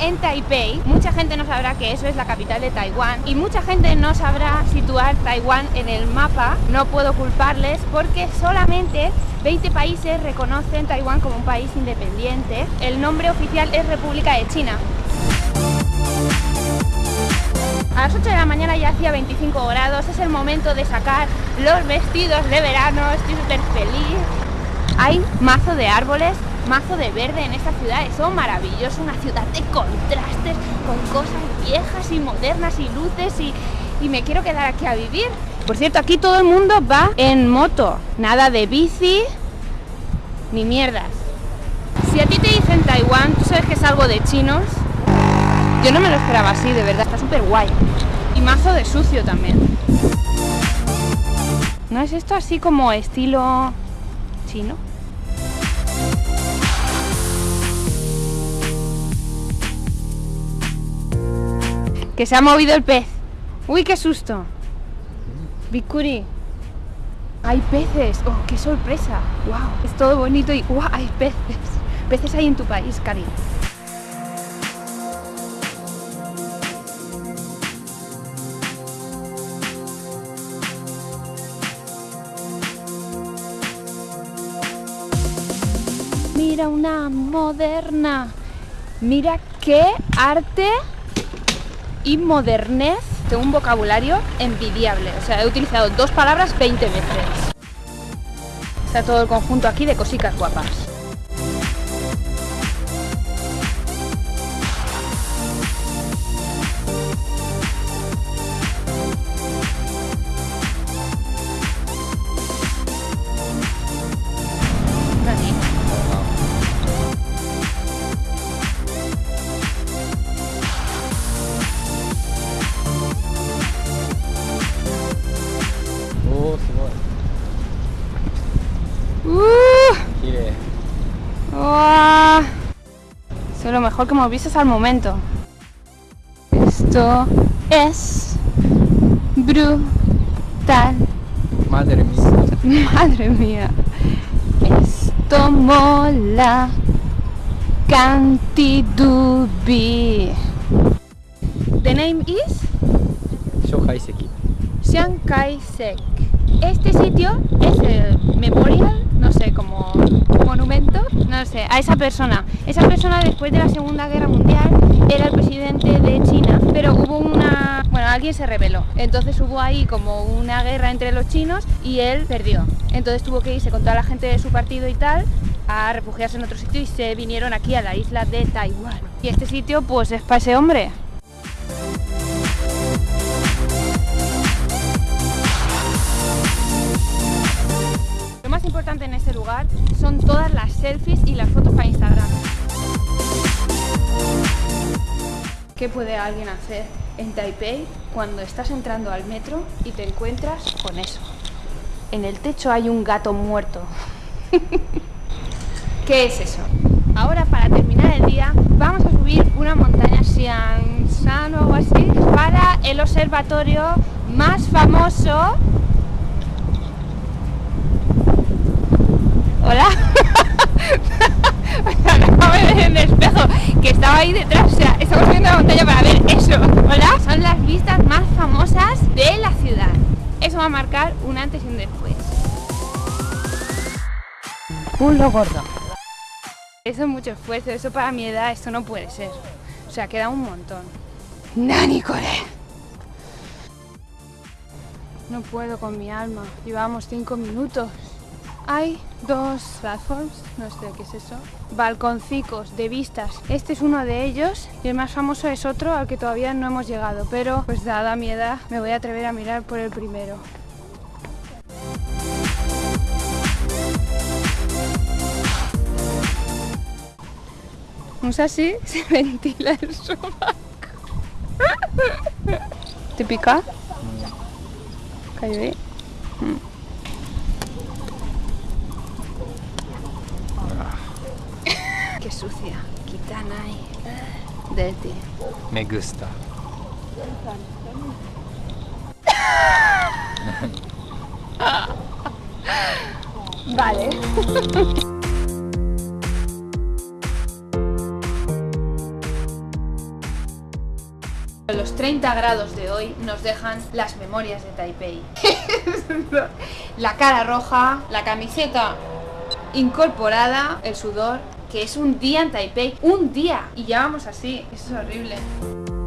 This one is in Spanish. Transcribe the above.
en Taipei. Mucha gente no sabrá que eso es la capital de Taiwán y mucha gente no sabrá situar Taiwán en el mapa. No puedo culparles porque solamente 20 países reconocen Taiwán como un país independiente. El nombre oficial es República de China. A las 8 de la mañana ya hacía 25 grados, es el momento de sacar los vestidos de verano, estoy súper feliz. Hay mazo de árboles, mazo de verde en esta ciudad, es maravilloso, una ciudad de contrastes, con cosas viejas y modernas y luces y, y me quiero quedar aquí a vivir. Por cierto, aquí todo el mundo va en moto, nada de bici ni mierdas. Si a ti te dicen Taiwán, tú sabes que es algo de chinos, yo no me lo esperaba así, de verdad, está súper guay. Y mazo de sucio también. ¿No es esto así como estilo chino? Que se ha movido el pez. Uy, qué susto. Bikuri. Hay peces. Oh, qué sorpresa. Wow. Es todo bonito y wow, hay peces. Peces hay en tu país, Cari. Mira una moderna. Mira qué arte y modernez. Tengo un vocabulario envidiable. O sea, he utilizado dos palabras 20 veces. Está todo el conjunto aquí de cositas guapas. mejor que movieses al momento. Esto es brutal. Madre mía. Madre mía. Esto mola. Cantidubi. The name is Shohaiseki. Shankaisek. Este sitio es el Memorial monumento, no sé, a esa persona. Esa persona después de la Segunda Guerra Mundial era el presidente de China, pero hubo una... Bueno, alguien se rebeló. Entonces hubo ahí como una guerra entre los chinos y él perdió. Entonces tuvo que irse con toda la gente de su partido y tal a refugiarse en otro sitio y se vinieron aquí a la isla de Taiwán. Y este sitio pues es para ese hombre. En este lugar son todas las selfies y las fotos para Instagram. ¿Qué puede alguien hacer en Taipei cuando estás entrando al metro y te encuentras con eso? En el techo hay un gato muerto. ¿Qué es eso? Ahora para terminar el día vamos a subir una montaña Xiangshan o algo así para el observatorio más famoso Hola. O sea, acabo de ver en el espejo que estaba ahí detrás. O sea, estamos subiendo la montaña para ver eso. Hola. Son las vistas más famosas de la ciudad. Eso va a marcar un antes y un después. Un lo gordo. Eso es mucho esfuerzo. Eso para mi edad, esto no puede ser. O sea, queda un montón. ¡Nani, core! No puedo con mi alma. Llevamos cinco minutos. Hay dos platforms, no sé qué es eso, balconcicos de vistas. Este es uno de ellos y el más famoso es otro al que todavía no hemos llegado, pero pues dada mi edad me voy a atrever a mirar por el primero. Usa así, se ventila el sobaco. ¿Te pica? Cayó De ti. Me gusta. vale. Los 30 grados de hoy nos dejan las memorias de Taipei. la cara roja, la camiseta incorporada, el sudor que es un día en Taipei. Un día. Y ya vamos así. Eso es horrible.